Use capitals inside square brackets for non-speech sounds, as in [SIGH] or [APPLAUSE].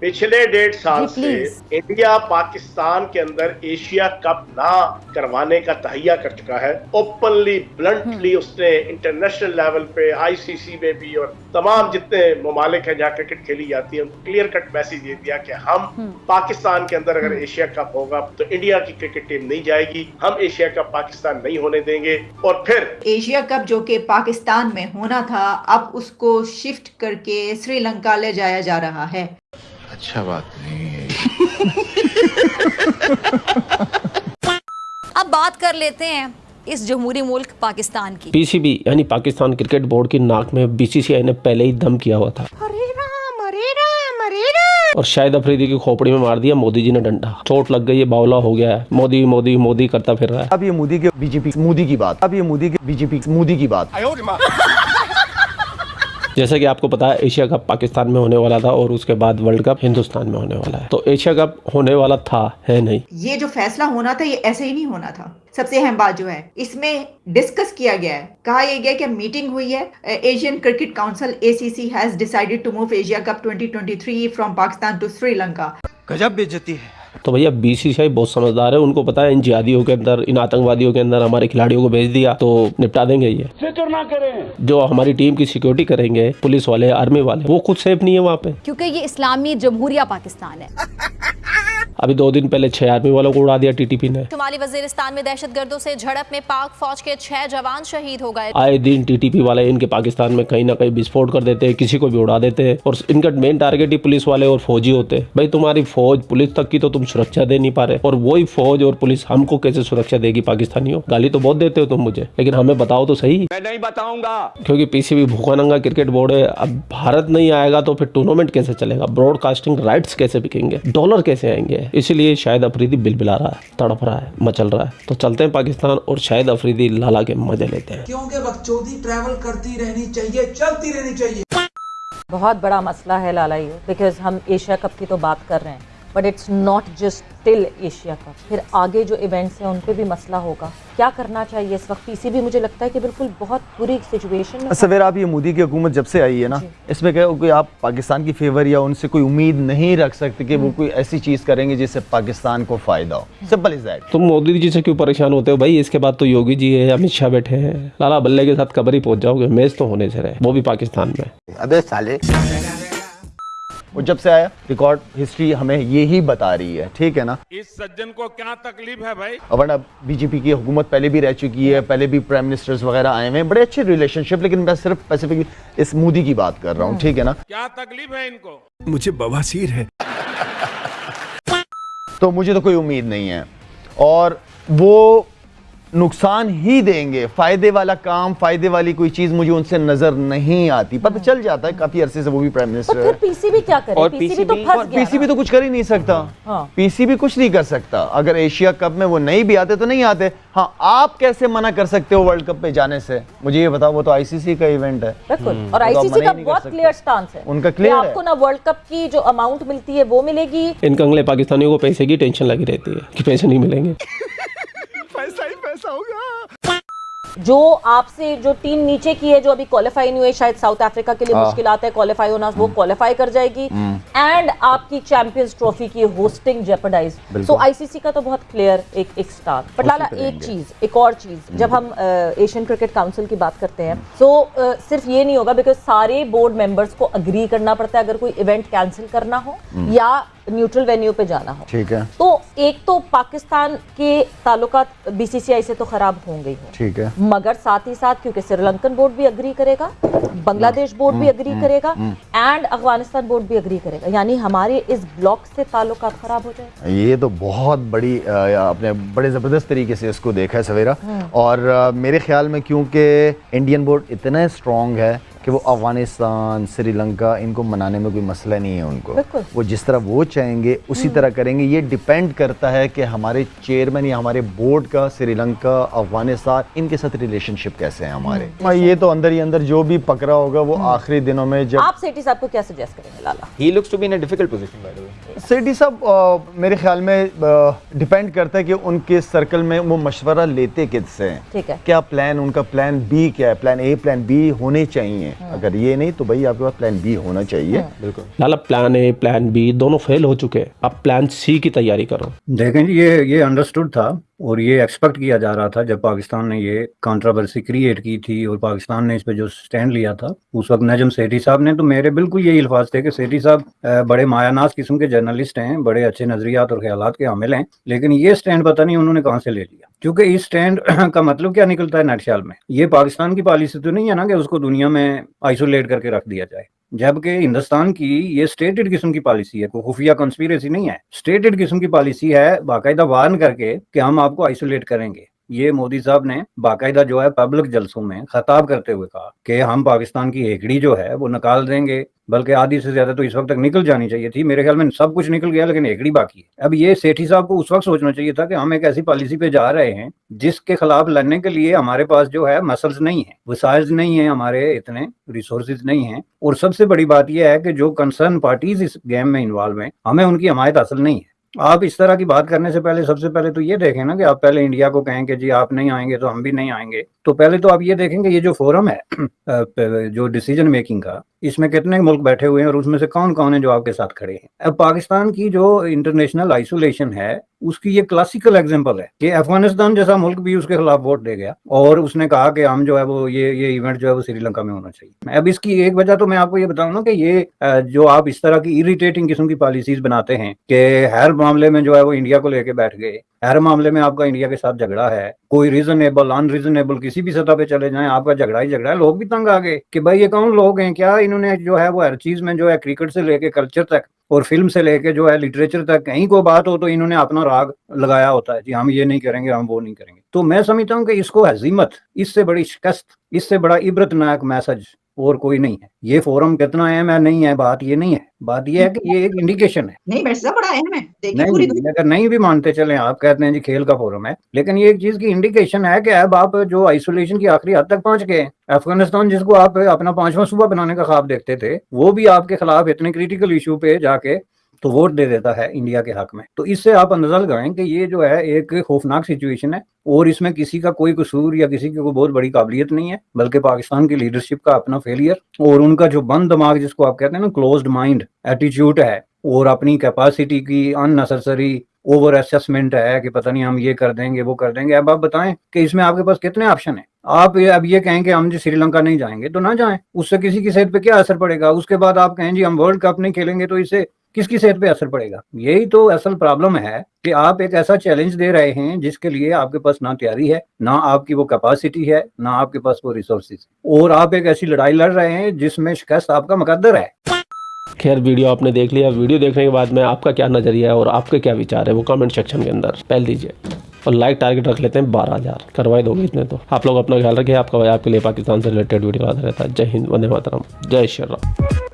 पिछले डेढ़ साल से इंडिया पाकिस्तान के अंदर एशिया कप ना करवाने का तहिया कर चुका है। ओपनली ब्लंटली उसने इंटरनेशनल लेवल पे आईसीसी में भी और तमाम जितने ममालिक हैं जहाँ क्रिकेट खेली जाती है उनको क्लियर कट मैसेज दे दिया कि हम पाकिस्तान के अंदर अगर एशिया कप होगा तो इंडिया की क्रिकेट टीम नहीं जाएगी। हम एशिया कप पाकिस्तान नहीं होने देंगे। और फिर एशिया कप जो कि पाकिस्तान में होना था अब उसको शिफ्ट करके श्रीलंका ले जाया जा रहा है। अच्छा बात नहीं है। अब बात कर लेते हैं इस जमहूरी मुल्क पाकिस्तान की। पीसीबी यानी पाकिस्तान क्रिकेट बोर्ड की नाक में बीसीसीआई ने पहले ही दम किया हुआ था। और शायद अफरीदी की खोपड़ी में मार दिया मोदी जी ने डंडा। चोट लग गई है बावला हो गया है। मोदी मोदी मोदी करता फिर रहा है। अब ये मोदी के बीजेपी मोदी की बात। अब ये मोदी के बीजेपी मोदी की बात। जैसा कि आपको पता है एशिया कप पाकिस्तान में होने वाला था और उसके बाद वर्ल्ड कप हिंदुस्तान में होने वाला है। तो एशिया कप होने वाला था है नहीं? ये जो फैसला होना था ये ऐसे ही नहीं होना था। सबसे अहम बात जो है इसमें डिस्कस किया गया है। कहा यह गया कि मीटिंग हुई है। Asian Cricket Council ACC has decided to move Asia Cup 2023 from Pakistan to Sri गजब बेइज्जती है। तो भैया बीसीसीआई बहुत समझदार है। उनको पता है इन जिहादियों के अंदर इन आतंकवादियों के अंदर हमारे खिलाड़ियों को भेज दिया तो निपटा देंगे ये। फ़िक्र ना करें। जो हमारी टीम की सिक्योरिटी करेंगे पुलिस वाले आर्मी वाले वो खुद सेफ़ नहीं है वहाँ पे। क्योंकि ये इस्लामी जमहूरिया पाकिस्तान है। अभी दो दिन पहले छह आर्मी वालों को उड़ा दिया टीटीपी ने। शुमाली वजीरिस्तान में दहशत गर्दों से झड़प में पाक फौज के छह जवान शहीद हो गए। आए दिन टीटीपी वाले इनके पाकिस्तान में कहीं ना कहीं विस्फोट कर देते हैं किसी को भी उड़ा देते हैं और इनका मेन टारगेट ही पुलिस वाले और फौजी होते। हैं भाई तुम्हारी फौज पुलिस तक की तो तुम सुरक्षा दे नहीं पा रहे। और वही फौज और पुलिस हमको कैसे सुरक्षा देगी पाकिस्तानियों? गाली तो बहुत देते हो तुम मुझे लेकिन हमें बताओ तो सही। मैं नहीं बताऊँगा। क्योंकि पीसीबी भूखा नंगा क्रिकेट बोर्ड है अब भारत नहीं आएगा तो फिर टूर्नामेंट कैसे चलेगा? ब्रॉडकास्टिंग राइट्स कैसे बिकेंगे? डॉलर कैसे आएँगे? इसलिए शायद अफरीदी बिलबिला रहा है तड़प रहा है मचल रहा है। तो चलते हैं पाकिस्तान और शायद अफरीदी लाला के मज़े लेते हैं। क्योंकि बकचोदी ट्रैवल करती रहनी चाहिए चलती रहनी चाहिए। बहुत बड़ा मसला है लाला ये बिकॉज़ हम एशिया कप की तो बात कर रहे हैं। But it's not just till Asia Cup फिर आगे जो इवेंट्स हैं उन पे भी मसला होगा। क्या करना चाहिए इस वक्त? पीसीबी मुझे लगता है कि बिल्कुल बहुत बुरी सिचुएशन में सवेरा आप ये मोदी की हुकूमत जब से आई है ना इसमें क्या कोई आप पाकिस्तान की फेवर या उनसे कोई उम्मीद नहीं रख सकते कि वो कोई ऐसी चीज़ करेंगे जिससे पाकिस्तान को फ़ायदा हो। सिंपल इज़ दैट तुम मोदी जी से क्यों परेशान होते हो? भाई इसके बाद तो योगी जी है अमित शाह बैठे हैं। लाला बल्ले के साथ कबर ही पहुँच जाओगे मैच तो होने से रहे वो भी पाकिस्तान में। अबे साले। वो जब से आया रिकॉर्ड हिस्ट्री हमें ये ही बता रही है ठीक है ना? इस सज्जन को क्या तकलीफ़ है भाई? और वरना बीजेपी की हुकूमत पहले भी रह चुकी है पहले भी प्राइम मिनिस्टर्स वगैरह आए हुए हैं बड़े अच्छे रिलेशनशिप लेकिन मैं सिर्फ़ स्पेसिफिक इस मोदी की बात कर रहा हूँ ठीक है ना? क्या तकलीफ़ है इनको? मुझे बवासीर है। [LAUGHS] तो मुझे तो कोई उम्मीद नहीं है। और वो नुकसान ही देंगे। फ़ायदे वाला काम फ़ायदे वाली कोई चीज़ मुझे उनसे नज़र नहीं आती। पता चल जाता है काफ़ी अरसे से वो भी प्राइम मिनिस्टर फिर है। पीसीबी क्या करे? और पीसीबी तो फंस गया पीसीबी तो कुछ कर ही नहीं सकता। हाँ। पीसीबी कुछ नहीं कर सकता। अगर एशिया कप में वो नहीं भी आते तो नहीं आते। हाँ आप कैसे मना कर सकते हो वर्ल्ड कप में जाने से? मुझे ये बताओ वो तो आईसीसी का इवेंट है। बिल्कुल। हम्म। और तो आईसीसी का बहुत क्लियर स्टांस है उनका कि clear है। आपको ना वर्ल्ड कप की जो अमाउंट मिलती है वो मिलेगी। इन कंगले पाकिस्तानियों को पैसे की टेंशन लगी रहती है कि पैसे नहीं मिलेंगे। [LAUGHS] जो आपसे जो टीम नीचे की है जो अभी क्वालिफाई नहीं हुई शायद साउथ अफ्रीका के लिए हाँ। मुश्किल आता है क्वालिफाई होना वो क्वालिफाई कर जाएगी। एंड आपकी चैंपियंस ट्रॉफी की होस्टिंग जेपरडाइज सो आईसीसी का तो बहुत क्लियर एक एक स्टार बट लाला एक चीज़ एक और चीज़ जब हम एशियन क्रिकेट काउंसिल की बात करते हैं तो सिर्फ़ ये नहीं होगा बिकॉज़ सारे बोर्ड मेंबर्स को अग्री करना पड़ता है अगर कोई इवेंट कैंसिल करना हो या न्यूट्रल वेन्यू पे जाना हो। ठीक है। तो एक तो पाकिस्तान के ताल्लुकात बीसीसीआई से तो खराब होंगे ही। ठीक है। मगर साथ ही साथ क्योंकि श्रीलंकन बोर्ड भी अग्री करेगा बांग्लादेश बोर्ड भी अग्री करेगा एंड अफ़गानिस्तान बोर्ड भी अग्री करेगा। यानी हमारे इस ब्लॉक से ताल्लुकात खराब हो जाए ये तो बहुत बड़ी आपने बड़े ज़बरदस्त तरीके से इसको देखा है सवेरा। और मेरे ख्याल में क्योंकि इंडियन बोर्ड इतना स्ट्रॉन्ग है कि वो अफ़गानिस्तान श्रीलंका इनको मनाने में कोई मसला नहीं है उनको। वो जिस तरह वो चाहेंगे उसी तरह करेंगे। ये डिपेंड करता है कि हमारे चेयरमैन या हमारे बोर्ड का श्रीलंका अफ़गानिस्तान इनके साथ रिलेशनशिप कैसे है हमारे। हाँ, ये तो अंदर ही अंदर जो भी पकड़ा होगा वो आखिरी दिनों में जब आप सेठी साहब को क्या सजेस्ट करेंगे Lala? He looks to be in a difficult position by the way Sethi साहब मेरे ख्याल में डिपेंड करता है कि उनके सर्कल में वो मशवरा लेते किससे हैं। ठीक है। क्या प्लान उनका प्लान बी क्या है? प्लान ए प्लान बी होने चाहिए। चाहिए अगर ये नहीं तो भाई आपके पास प्लान बी होना चाहिए। बिल्कुल। Lala plan A plan B दोनों फेल हो चुके हैं। अब प्लान सी की तैयारी करो। देखें ये ये अंडरस्टूड था। और ये एक्सपेक्ट किया जा रहा था जब पाकिस्तान ने ये कंट्रोवर्सी क्रिएट की थी और पाकिस्तान ने इस पे जो स्टैंड लिया था, उस वक्त नजम सेठी साहब ने तो मेरे बिल्कुल यही अल्फाज थे कि सेठी साहब बड़े मायानाज किस्म के जर्नलिस्ट हैं, बड़े अच्छे नजरियात और ख्याल के हामिल हैं, लेकिन ये स्टैंड पता नहीं उन्होंने कहाँ से ले लिया। क्योंकि इस स्टैंड [CLEARS THROAT] का मतलब क्या निकलता है नटशाल में? ये पाकिस्तान की पॉलिसी तो नहीं है ना कि उसको दुनिया में आइसोलेट करके रख दिया जाए। जबकि हिंदुस्तान की ये स्टेटेड किस्म की पॉलिसी है, कोई खुफिया कॉन्स्पिरेसी नहीं है। स्टेटेड किस्म की पॉलिसी है, बाकायदा वार्न करके कि हम आपको आइसोलेट करेंगे। ये मोदी साहब ने बाकायदा जो है पब्लिक जलसों में खताब करते हुए कहा कि हम पाकिस्तान की हेकड़ी जो है वो निकाल देंगे, बल्कि आधी से ज़्यादा तो इस वक्त तक निकल जानी चाहिए थी। मेरे ख्याल में सब कुछ निकल गया, लेकिन हेकड़ी बाकी है। अब ये सेठी साहब को उस वक्त सोचना चाहिए था कि हम एक ऐसी पॉलिसी पे जा रहे हैं जिसके खिलाफ लड़ने के लिए हमारे पास जो है मसल्स नहीं है वसाइज नहीं है, हमारे इतने रिसोर्सेज नहीं है। और सबसे बड़ी बात यह है कि जो कंसर्न पार्टीज़ इस गेम में इन्वॉल्व है, हमें उनकी हमायत हासिल नहीं है। आप इस तरह की बात करने से पहले, सबसे पहले तो ये देखें ना कि आप पहले इंडिया को कहें कि जी आप नहीं आएँगे तो हम भी नहीं आएँगे। तो पहले तो आप ये देखेंगे ये जो फोरम है [CLEARS THROAT] जो डिसीज़न मेकिंग का, इसमें कितने मुल्क बैठे हुए हैं और उसमें से कौन कौन है जो आपके साथ खड़े हैं? अब पाकिस्तान की जो इंटरनेशनल आइसोलेशन है उसकी ये क्लासिकल एग्जांपल है कि अफ़गानिस्तान जैसा मुल्क भी उसके खिलाफ वोट दे गया और उसने कहा कि हम जो है वो ये ये इवेंट जो है वो श्रीलंका में होना चाहिए। अब इसकी एक वजह तो मैं आपको ये बताऊँ ना कि ये जो आप इस तरह की इरिटेटिंग किस्म की पॉलिसीज़ बनाते हैं कि हर मामले में जो है वो इंडिया को लेके बैठ गए, हर मामले में आपका इंडिया के साथ झगड़ा है, कोई रीजनेबल अनरीजनेबल किसी भी सतह पे चले जाएँ, आपका झगड़ा ही झगड़ा है, लोग भी तंग आ गए कि भाई ये कौन लोग हैं? क्या इन्होंने जो है वो हर चीज़ में जो है क्रिकेट से लेके कल्चर तक और फ़िल्म से लेके जो है लिटरेचर तक, कहीं को बात हो तो इन्होंने अपना राग लगाया होता है, जी हम ये नहीं करेंगे, हम वो नहीं करेंगे। तो मैं समझता हूँ कि इसको हजीमत, इससे बड़ी शिकस्त, इससे बड़ा इबरतनाक मैसेज और कोई नहीं है। ये फोरम कितना अहम है नहीं है बात ये नहीं है। बात ये है कि ये एक इंडिकेशन है। नहीं बड़ा अहम है। मैं पूरी नहीं अगर नहीं भी मानते चले आप कहते हैं जी खेल का फोरम है लेकिन ये एक चीज़ की इंडिकेशन है कि अब आप जो आइसोलेशन की आखिरी हद तक पहुँच गए हैं। अफ़गानिस्तान जिसको आप अपना पांचवा सुबह बनाने का ख्वाब देखते थे वो भी आपके खिलाफ इतने क्रिटिकल इशू पे जाके तो वोट दे देता है इंडिया के हक में। तो इससे आप अंदाज़ा लगाएँ कि ये जो है एक खौफनाक सिचुएशन है और इसमें किसी का कोई कसूर या किसी की कोई बहुत बड़ी काबिलियत नहीं है, बल्कि पाकिस्तान की लीडरशिप का अपना फेलियर और उनका जो बंद दिमाग जिसको आप कहते हैं ना क्लोज्ड माइंड एटीट्यूड है और अपनी कैपेसिटी की अननेसेसरी ओवर असेसमेंट है कि पता नहीं हम ये कर देंगे, वो कर देंगे। अब आप बताएँ कि इसमें आपके पास कितने ऑप्शन है? आप ये, अब ये कहें कि हम जी श्रीलंका नहीं जाएँगे तो ना जाएँ। उससे किसी की सेहत पे क्या असर पड़ेगा? उसके बाद आप कहें जी हम वर्ल्ड कप नहीं खेलेंगे तो इससे किसकी सेहत पे असर पड़ेगा? यही तो असल प्रॉब्लम है कि आप एक ऐसा चैलेंज दे रहे हैं जिसके लिए आपके पास ना तैयारी है, ना आपकी वो कैपेसिटी है, ना आपके पास वो रिसोर्सेज और आप एक ऐसी लड़ाई लड़ रहे हैं जिसमें शिकस्त आपका मुकद्दर है। खैर, वीडियो आपने देख लिया। वीडियो देखने के बाद में आपका क्या नज़रिया है और आपके क्या विचार है वो कमेंट सेक्शन के अंदर। पहल दीजिए। और लाइक टारगेट रख लेते हैं बारह हज़ार। करवाई दोगे इतने तो। आप लोग अपना ख्याल रखिए। आपका भाई आपके लिए पाकिस्तान से रिलेटेड वीडियो आता रहता है। जय हिंद, वंदे मातरम। जय श्री राम।